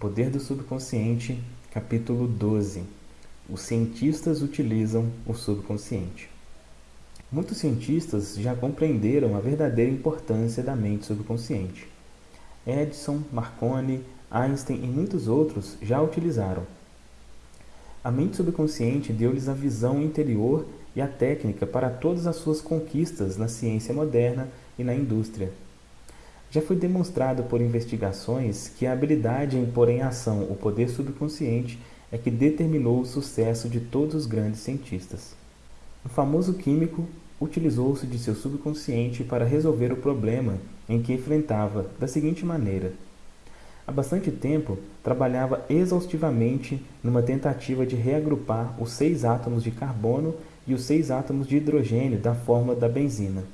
Poder do Subconsciente, capítulo 12. Os cientistas utilizam o subconsciente. Muitos cientistas já compreenderam a verdadeira importância da mente subconsciente. Edison, Marconi, Einstein e muitos outros já a utilizaram. A mente subconsciente deu-lhes a visão interior e a técnica para todas as suas conquistas na ciência moderna e na indústria. Já foi demonstrado por investigações que a habilidade em pôr em ação o poder subconsciente é que determinou o sucesso de todos os grandes cientistas. O famoso químico utilizou-se de seu subconsciente para resolver o problema em que enfrentava da seguinte maneira. Há bastante tempo, trabalhava exaustivamente numa tentativa de reagrupar os seis átomos de carbono e os seis átomos de hidrogênio da fórmula da benzina.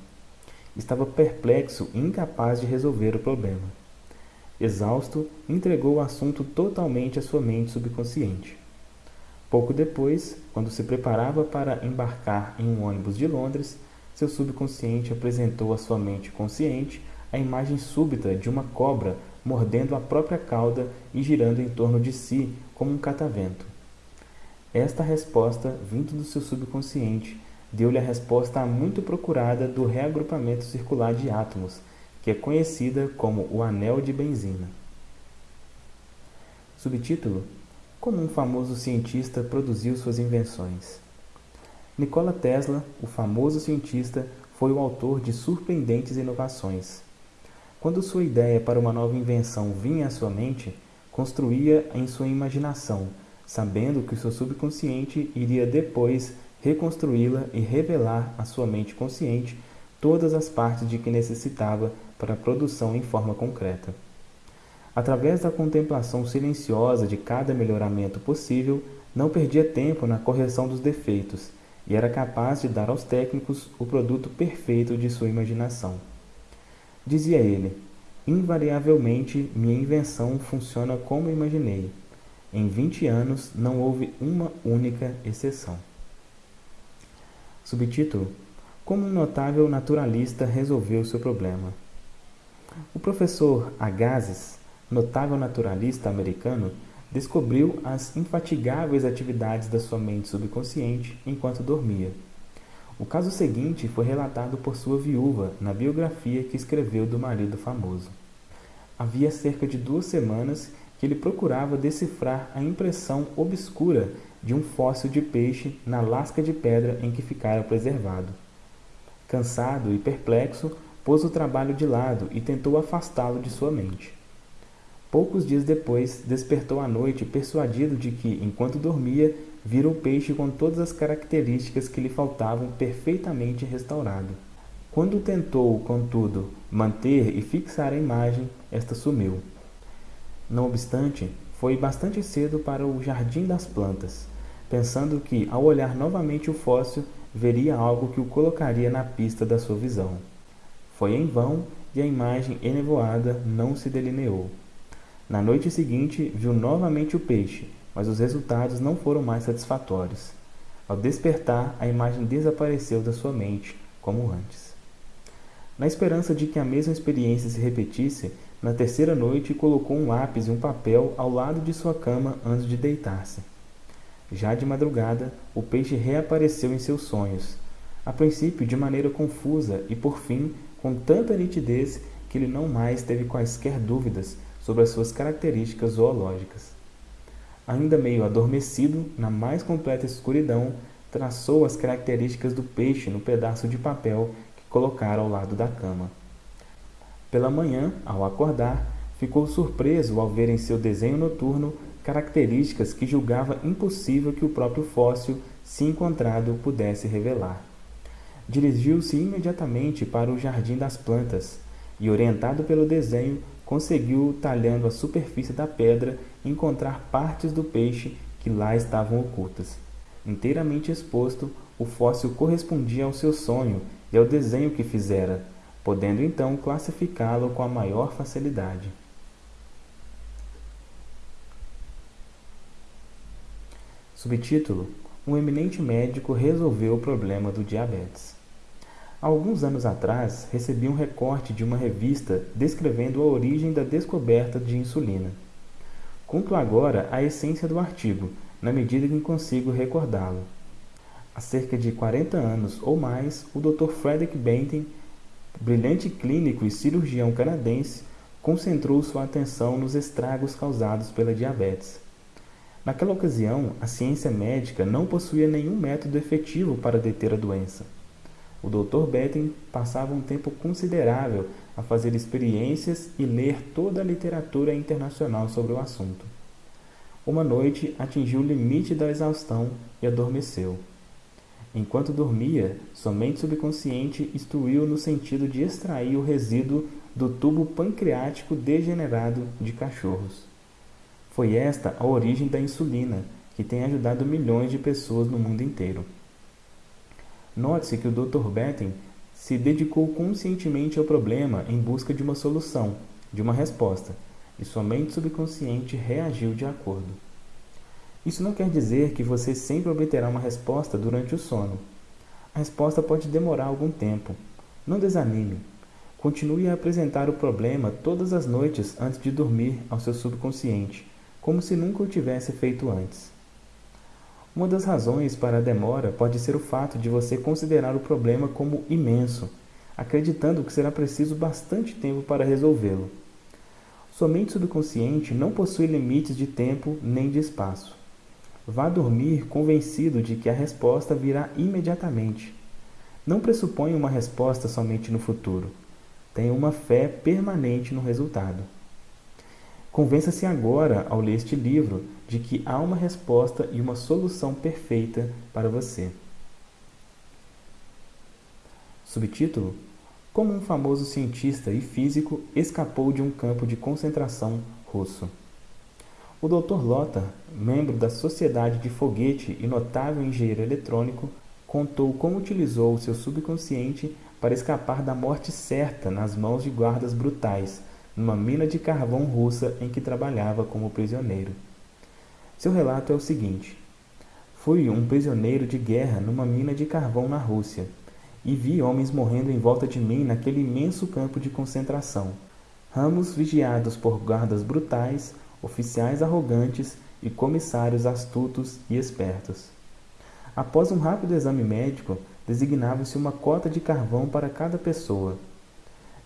Estava perplexo e incapaz de resolver o problema. Exausto, entregou o assunto totalmente à sua mente subconsciente. Pouco depois, quando se preparava para embarcar em um ônibus de Londres, seu subconsciente apresentou à sua mente consciente a imagem súbita de uma cobra mordendo a própria cauda e girando em torno de si como um catavento. Esta resposta, vindo do seu subconsciente, deu-lhe a resposta muito procurada do reagrupamento circular de átomos, que é conhecida como o anel de benzina. Subtítulo: Como um famoso cientista produziu suas invenções. Nikola Tesla, o famoso cientista, foi o autor de surpreendentes inovações. Quando sua ideia para uma nova invenção vinha à sua mente, construía em sua imaginação sabendo que o seu subconsciente iria depois reconstruí-la e revelar à sua mente consciente todas as partes de que necessitava para a produção em forma concreta. Através da contemplação silenciosa de cada melhoramento possível, não perdia tempo na correção dos defeitos e era capaz de dar aos técnicos o produto perfeito de sua imaginação. Dizia ele, invariavelmente minha invenção funciona como imaginei. Em 20 anos não houve uma única exceção. Subtítulo: Como um notável naturalista resolveu seu problema. O professor Agassiz, notável naturalista americano, descobriu as infatigáveis atividades da sua mente subconsciente enquanto dormia. O caso seguinte foi relatado por sua viúva na biografia que escreveu do marido famoso. Havia cerca de duas semanas que ele procurava decifrar a impressão obscura de um fóssil de peixe na lasca de pedra em que ficara preservado. Cansado e perplexo, pôs o trabalho de lado e tentou afastá-lo de sua mente. Poucos dias depois, despertou à noite persuadido de que, enquanto dormia, vira o peixe com todas as características que lhe faltavam perfeitamente restaurado. Quando tentou, contudo, manter e fixar a imagem, esta sumiu. Não obstante, foi bastante cedo para o jardim das plantas, pensando que, ao olhar novamente o fóssil, veria algo que o colocaria na pista da sua visão. Foi em vão e a imagem enevoada não se delineou. Na noite seguinte, viu novamente o peixe, mas os resultados não foram mais satisfatórios. Ao despertar, a imagem desapareceu da sua mente, como antes. Na esperança de que a mesma experiência se repetisse, na terceira noite, colocou um lápis e um papel ao lado de sua cama antes de deitar-se. Já de madrugada, o peixe reapareceu em seus sonhos, a princípio de maneira confusa e, por fim, com tanta nitidez que ele não mais teve quaisquer dúvidas sobre as suas características zoológicas. Ainda meio adormecido, na mais completa escuridão, traçou as características do peixe no pedaço de papel que colocara ao lado da cama. Pela manhã, ao acordar, ficou surpreso ao ver em seu desenho noturno características que julgava impossível que o próprio fóssil, se encontrado, pudesse revelar. Dirigiu-se imediatamente para o jardim das plantas e, orientado pelo desenho, conseguiu, talhando a superfície da pedra, encontrar partes do peixe que lá estavam ocultas. Inteiramente exposto, o fóssil correspondia ao seu sonho e ao desenho que fizera, podendo então classificá-lo com a maior facilidade. Subtítulo: Um eminente médico resolveu o problema do diabetes. Há alguns anos atrás, recebi um recorte de uma revista descrevendo a origem da descoberta de insulina. Conto agora a essência do artigo, na medida que consigo recordá-lo. Há cerca de 40 anos ou mais, o Dr. Frederick Benton, brilhante clínico e cirurgião canadense, concentrou sua atenção nos estragos causados pela diabetes. Naquela ocasião, a ciência médica não possuía nenhum método efetivo para deter a doença. O Dr. Benton passava um tempo considerável a fazer experiências e ler toda a literatura internacional sobre o assunto. Uma noite atingiu o limite da exaustão e adormeceu. Enquanto dormia, sua mente subconsciente instruiu no sentido de extrair o resíduo do tubo pancreático degenerado de cachorros. Foi esta a origem da insulina, que tem ajudado milhões de pessoas no mundo inteiro. Note-se que o Dr. Benton se dedicou conscientemente ao problema em busca de uma solução, de uma resposta, e sua mente subconsciente reagiu de acordo. Isso não quer dizer que você sempre obterá uma resposta durante o sono. A resposta pode demorar algum tempo. Não desanime. Continue a apresentar o problema todas as noites antes de dormir ao seu subconsciente, como se nunca o tivesse feito antes. Uma das razões para a demora pode ser o fato de você considerar o problema como imenso, acreditando que será preciso bastante tempo para resolvê-lo. Sua mente subconsciente não possui limites de tempo nem de espaço. Vá dormir convencido de que a resposta virá imediatamente. Não pressuponha uma resposta somente no futuro. Tenha uma fé permanente no resultado. Convença-se agora, ao ler este livro, de que há uma resposta e uma solução perfeita para você. Subtítulo: Como um famoso cientista e físico escapou de um campo de concentração russo. O Dr. Lothar, membro da Sociedade de Foguete e notável engenheiro eletrônico, contou como utilizou o seu subconsciente para escapar da morte certa nas mãos de guardas brutais numa mina de carvão russa em que trabalhava como prisioneiro. Seu relato é o seguinte: Fui um prisioneiro de guerra numa mina de carvão na Rússia e vi homens morrendo em volta de mim naquele imenso campo de concentração. Ramos vigiados por guardas brutais, oficiais arrogantes e comissários astutos e espertos. Após um rápido exame médico, designava-se uma cota de carvão para cada pessoa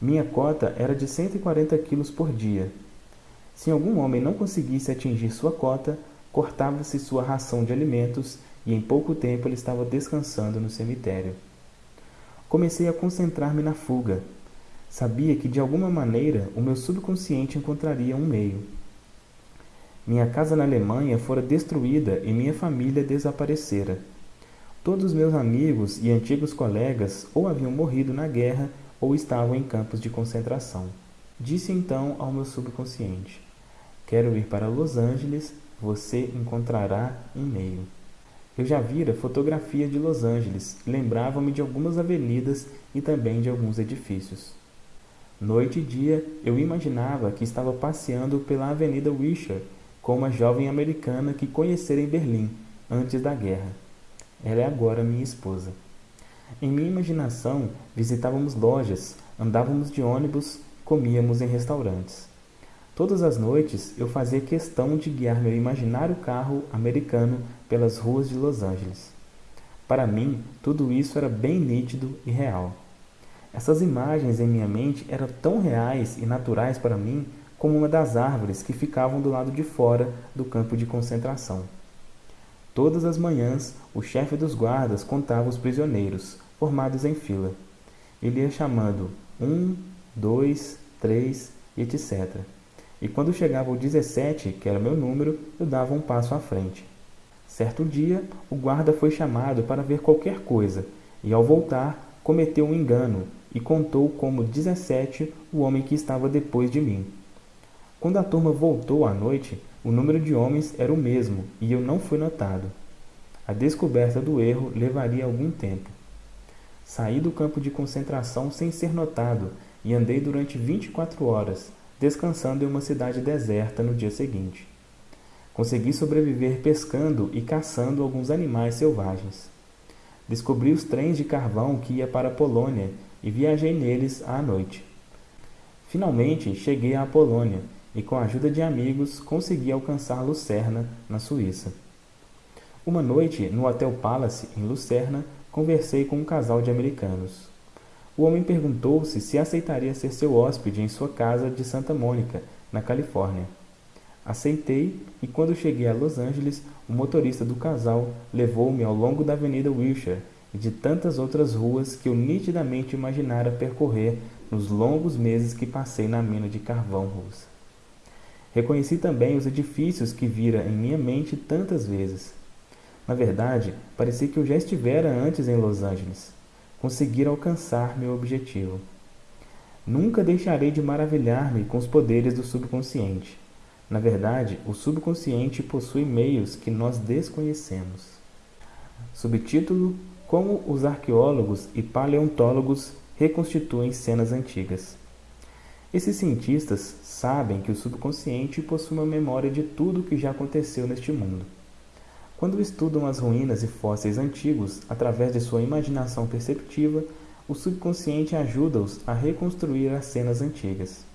minha cota era de 140 quilos por dia. Se algum homem não conseguisse atingir sua cota, cortava-se sua ração de alimentos e em pouco tempo ele estava descansando no cemitério. Comecei a concentrar-me na fuga. Sabia que de alguma maneira o meu subconsciente encontraria um meio. Minha casa na Alemanha fora destruída e minha família desaparecera. Todos os meus amigos e antigos colegas ou haviam morrido na guerra ou estavam em campos de concentração. Disse então ao meu subconsciente: Quero ir para Los Angeles, você encontrará um meio. Eu já vira fotografia de Los Angeles lembrava-me de algumas avenidas e também de alguns edifícios. Noite e dia eu imaginava que estava passeando pela Avenida Wisher com uma jovem americana que conhecera em Berlim antes da guerra. Ela é agora minha esposa. Em minha imaginação, visitávamos lojas, andávamos de ônibus, comíamos em restaurantes. Todas as noites eu fazia questão de guiar meu imaginário carro americano pelas ruas de Los Angeles. Para mim, tudo isso era bem nítido e real. Essas imagens em minha mente eram tão reais e naturais para mim como uma das árvores que ficavam do lado de fora do campo de concentração. Todas as manhãs, o chefe dos guardas contava os prisioneiros, formados em fila. Ele ia chamando um, dois, três, etc. E quando chegava ao 17, que era meu número, eu dava um passo à frente. Certo dia, o guarda foi chamado para ver qualquer coisa, e ao voltar, cometeu um engano e contou como 17 o homem que estava depois de mim. Quando a turma voltou à noite, o número de homens era o mesmo e eu não fui notado. A descoberta do erro levaria algum tempo. Saí do campo de concentração sem ser notado e andei durante 24 horas, descansando em uma cidade deserta no dia seguinte. Consegui sobreviver pescando e caçando alguns animais selvagens. Descobri os trens de carvão que ia para a Polônia e viajei neles à noite. Finalmente cheguei à Polônia e com a ajuda de amigos, consegui alcançar Lucerna, na Suíça. Uma noite, no Hotel Palace, em Lucerna, conversei com um casal de americanos. O homem perguntou-se se aceitaria ser seu hóspede em sua casa de Santa Mônica, na Califórnia. Aceitei e quando cheguei a Los Angeles, o motorista do casal levou-me ao longo da Avenida Wilshire e de tantas outras ruas que eu nitidamente imaginara percorrer nos longos meses que passei na mina de carvão russa. Reconheci também os edifícios que vira em minha mente tantas vezes. Na verdade, parecia que eu já estivera antes em Los Angeles conseguir alcançar meu objetivo. Nunca deixarei de maravilhar-me com os poderes do subconsciente. Na verdade, o subconsciente possui meios que nós desconhecemos. Subtítulo: Como os arqueólogos e paleontólogos reconstituem cenas antigas. Esses cientistas sabem que o subconsciente possui uma memória de tudo o que já aconteceu neste mundo. Quando estudam as ruínas e fósseis antigos através de sua imaginação perceptiva, o subconsciente ajuda-os a reconstruir as cenas antigas.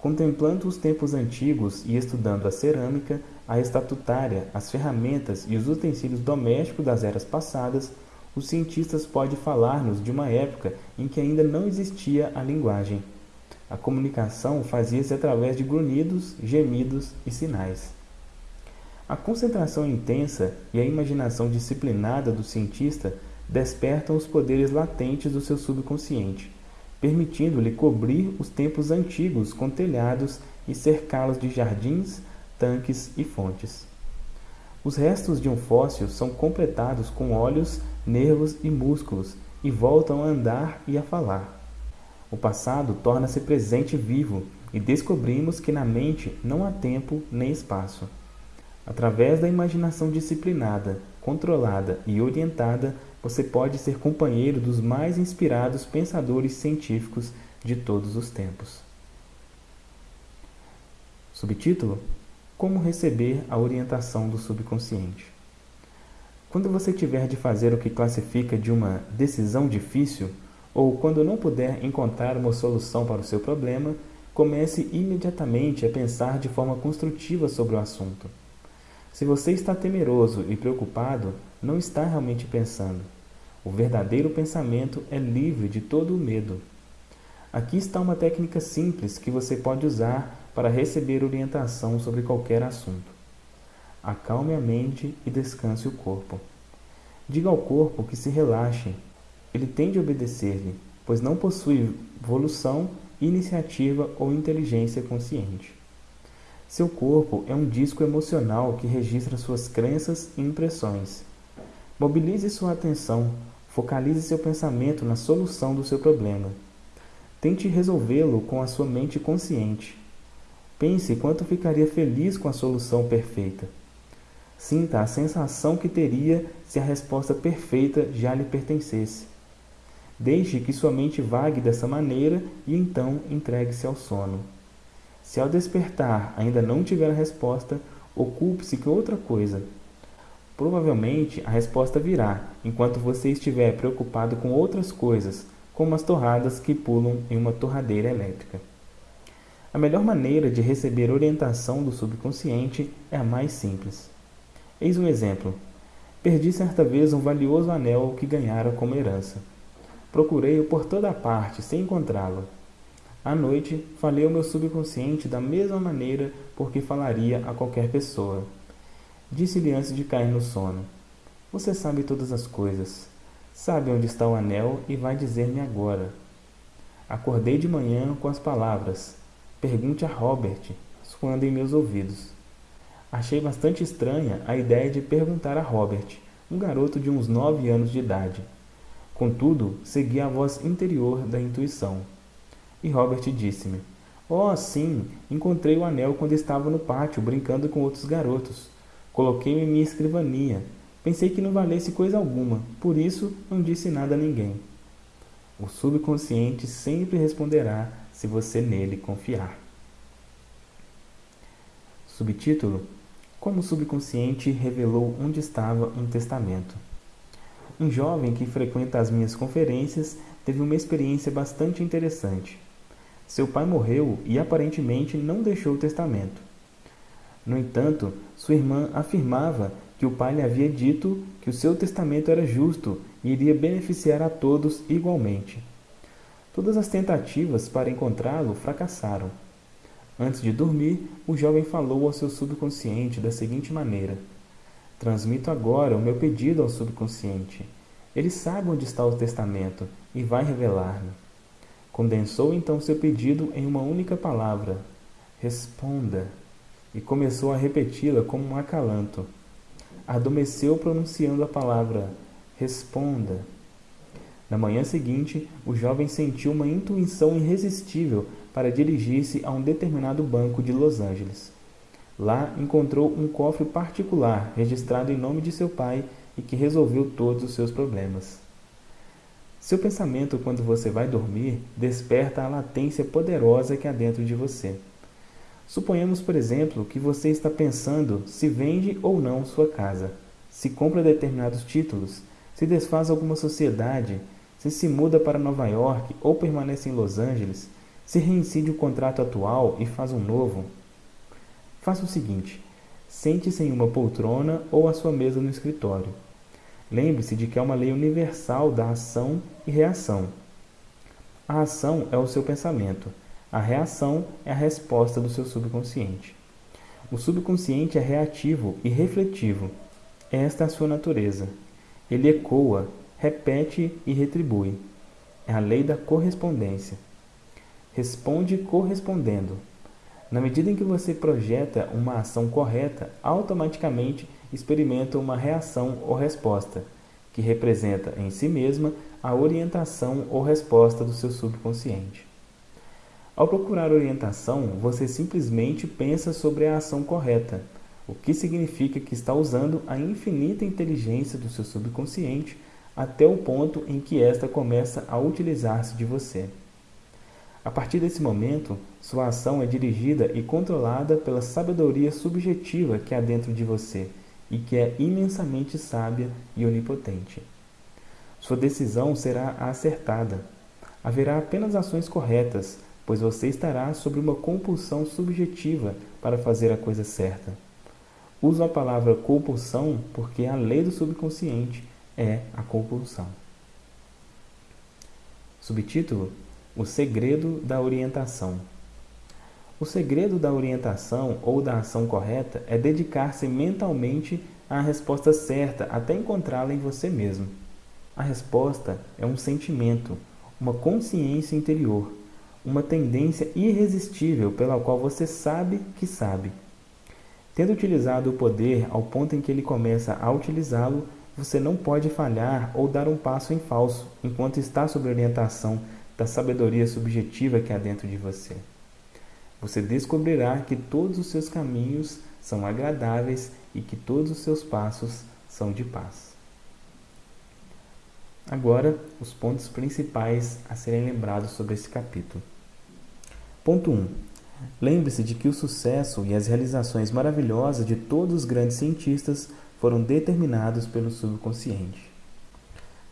Contemplando os tempos antigos e estudando a cerâmica, a estatutária, as ferramentas e os utensílios domésticos das eras passadas, os cientistas podem falar-nos de uma época em que ainda não existia a linguagem. A comunicação fazia-se através de grunhidos, gemidos e sinais. A concentração intensa e a imaginação disciplinada do cientista despertam os poderes latentes do seu subconsciente, permitindo-lhe cobrir os tempos antigos com telhados e cercá-los de jardins, tanques e fontes. Os restos de um fóssil são completados com olhos, nervos e músculos e voltam a andar e a falar. O passado torna-se presente vivo e descobrimos que na mente não há tempo nem espaço. Através da imaginação disciplinada, controlada e orientada, você pode ser companheiro dos mais inspirados pensadores científicos de todos os tempos. Subtítulo: Como receber a orientação do subconsciente. Quando você tiver de fazer o que classifica de uma decisão difícil, ou quando não puder encontrar uma solução para o seu problema, comece imediatamente a pensar de forma construtiva sobre o assunto. Se você está temeroso e preocupado, não está realmente pensando. O verdadeiro pensamento é livre de todo o medo. Aqui está uma técnica simples que você pode usar para receber orientação sobre qualquer assunto. Acalme a mente e descanse o corpo. Diga ao corpo que se relaxe. Ele tem de obedecer-lhe, pois não possui evolução, iniciativa ou inteligência consciente. Seu corpo é um disco emocional que registra suas crenças e impressões. Mobilize sua atenção, focalize seu pensamento na solução do seu problema. Tente resolvê-lo com a sua mente consciente. Pense quanto ficaria feliz com a solução perfeita. Sinta a sensação que teria se a resposta perfeita já lhe pertencesse. Deixe que sua mente vague dessa maneira e então entregue-se ao sono. Se ao despertar ainda não tiver a resposta, ocupe-se com outra coisa. Provavelmente a resposta virá enquanto você estiver preocupado com outras coisas, como as torradas que pulam em uma torradeira elétrica. A melhor maneira de receber orientação do subconsciente é a mais simples. Eis um exemplo. Perdi certa vez um valioso anel que ganhara como herança. Procurei-o por toda parte sem encontrá-lo. À noite, falei ao meu subconsciente da mesma maneira por que falaria a qualquer pessoa. Disse-lhe antes de cair no sono: Você sabe todas as coisas. Sabe onde está o anel e vai dizer-me agora. Acordei de manhã com as palavras: Pergunte a Robert, soando em meus ouvidos. Achei bastante estranha a ideia de perguntar a Robert, um garoto de uns nove anos de idade. Contudo, segui a voz interior da intuição. E Robert disse-me: Oh, sim, encontrei o anel quando estava no pátio brincando com outros garotos. Coloquei-o em minha escrivaninha. Pensei que não valesse coisa alguma, por isso não disse nada a ninguém. O subconsciente sempre responderá se você nele confiar. Subtítulo: Como o subconsciente revelou onde estava um testamento. Um jovem que frequenta as minhas conferências teve uma experiência bastante interessante. Seu pai morreu e aparentemente não deixou testamento. No entanto, sua irmã afirmava que o pai lhe havia dito que o seu testamento era justo e iria beneficiar a todos igualmente. Todas as tentativas para encontrá-lo fracassaram. Antes de dormir, o jovem falou ao seu subconsciente da seguinte maneira: Transmito agora o meu pedido ao subconsciente. Ele sabe onde está o testamento e vai revelar-me. Condensou então seu pedido em uma única palavra: Responda. E começou a repeti-la como um acalanto. Adormeceu pronunciando a palavra: Responda. Na manhã seguinte, o jovem sentiu uma intuição irresistível para dirigir-se a um determinado banco de Los Angeles. Lá encontrou um cofre particular registrado em nome de seu pai e que resolveu todos os seus problemas. Seu pensamento, quando você vai dormir, desperta a latência poderosa que há dentro de você. Suponhamos, por exemplo, que você está pensando se vende ou não sua casa, se compra determinados títulos, se desfaz alguma sociedade, se se muda para Nova York ou permanece em Los Angeles, se reincide o contrato atual e faz um novo. Faça o seguinte: sente-se em uma poltrona ou à sua mesa no escritório. Lembre-se de que é uma lei universal da ação e reação. A ação é o seu pensamento, a reação é a resposta do seu subconsciente. O subconsciente é reativo e refletivo. Esta é a sua natureza. Ele ecoa, repete e retribui. É a lei da correspondência. Responde correspondendo. Na medida em que você projeta uma ação correta, automaticamente experimenta uma reação ou resposta, que representa em si mesma a orientação ou resposta do seu subconsciente. Ao procurar orientação, você simplesmente pensa sobre a ação correta, o que significa que está usando a infinita inteligência do seu subconsciente até o ponto em que esta começa a utilizar-se de você. A partir desse momento, sua ação é dirigida e controlada pela sabedoria subjetiva que há dentro de você e que é imensamente sábia e onipotente. Sua decisão será acertada. Haverá apenas ações corretas, pois você estará sob uma compulsão subjetiva para fazer a coisa certa. Uso a palavra compulsão porque a lei do subconsciente é a compulsão. Subtítulo: O segredo da orientação. O segredo da orientação ou da ação correta é dedicar-se mentalmente à resposta certa até encontrá-la em você mesmo. A resposta é um sentimento, uma consciência interior, uma tendência irresistível pela qual você sabe que sabe. Tendo utilizado o poder ao ponto em que ele começa a utilizá-lo, você não pode falhar ou dar um passo em falso enquanto está sob orientação da sabedoria subjetiva que há dentro de você. Você descobrirá que todos os seus caminhos são agradáveis e que todos os seus passos são de paz. Agora, os pontos principais a serem lembrados sobre esse capítulo. Ponto 1. Lembre-se de que o sucesso e as realizações maravilhosas de todos os grandes cientistas foram determinados pelo subconsciente.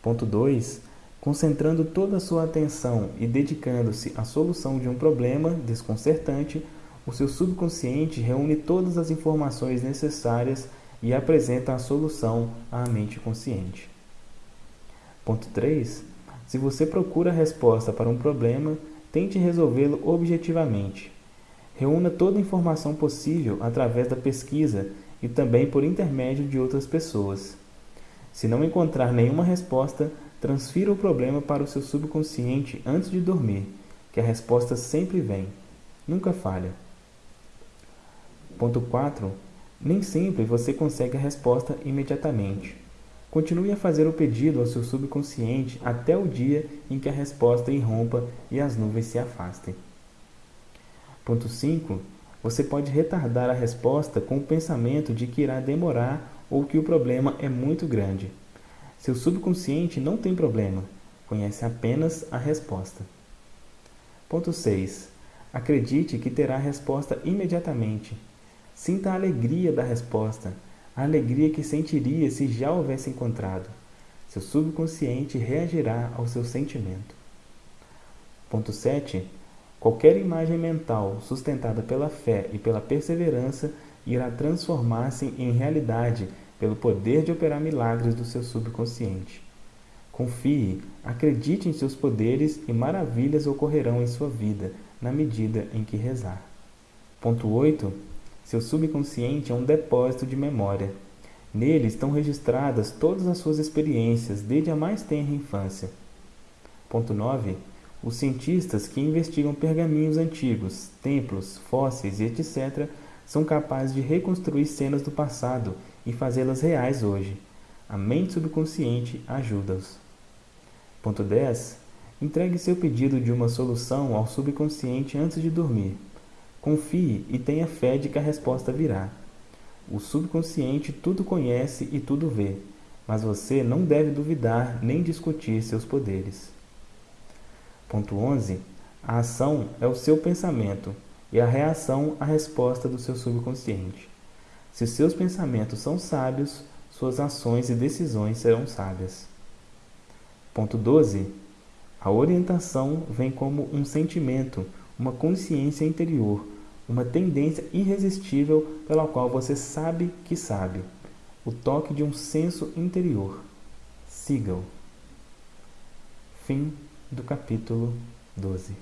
Ponto 2. Concentrando toda a sua atenção e dedicando-se à solução de um problema desconcertante, o seu subconsciente reúne todas as informações necessárias e apresenta a solução à mente consciente. Ponto 3. Se você procura a resposta para um problema, tente resolvê-lo objetivamente. Reúna toda a informação possível através da pesquisa e também por intermédio de outras pessoas. Se não encontrar nenhuma resposta, transfira o problema para o seu subconsciente antes de dormir, que a resposta sempre vem, nunca falha. Ponto 4. Nem sempre você consegue a resposta imediatamente. Continue a fazer o pedido ao seu subconsciente até o dia em que a resposta irrompa e as nuvens se afastem. Ponto 5. Você pode retardar a resposta com o pensamento de que irá demorar ou que o problema é muito grande. Seu subconsciente não tem problema, conhece apenas a resposta. Ponto 6. Acredite que terá a resposta imediatamente. Sinta a alegria da resposta, a alegria que sentiria se já houvesse encontrado. Seu subconsciente reagirá ao seu sentimento. Ponto 7. Qualquer imagem mental sustentada pela fé e pela perseverança irá transformar-se em realidade pelo poder de operar milagres do seu subconsciente. Confie, acredite em seus poderes e maravilhas ocorrerão em sua vida na medida em que rezar. Ponto 8. Seu subconsciente é um depósito de memória. Nele estão registradas todas as suas experiências desde a mais tenra infância. Ponto 9. Os cientistas que investigam pergaminhos antigos, templos, fósseis e etc. são capazes de reconstruir cenas do passado e fazê-las reais hoje. A mente subconsciente ajuda-os. Ponto 10. Entregue seu pedido de uma solução ao subconsciente antes de dormir. Confie e tenha fé de que a resposta virá. O subconsciente tudo conhece e tudo vê, mas você não deve duvidar nem discutir seus poderes. Ponto 11. A ação é o seu pensamento e a reação a resposta do seu subconsciente. Se seus pensamentos são sábios, suas ações e decisões serão sábias. Ponto 12. A orientação vem como um sentimento, uma consciência interior, uma tendência irresistível pela qual você sabe que sabe, o toque de um senso interior. Siga-o. Fim do capítulo 12.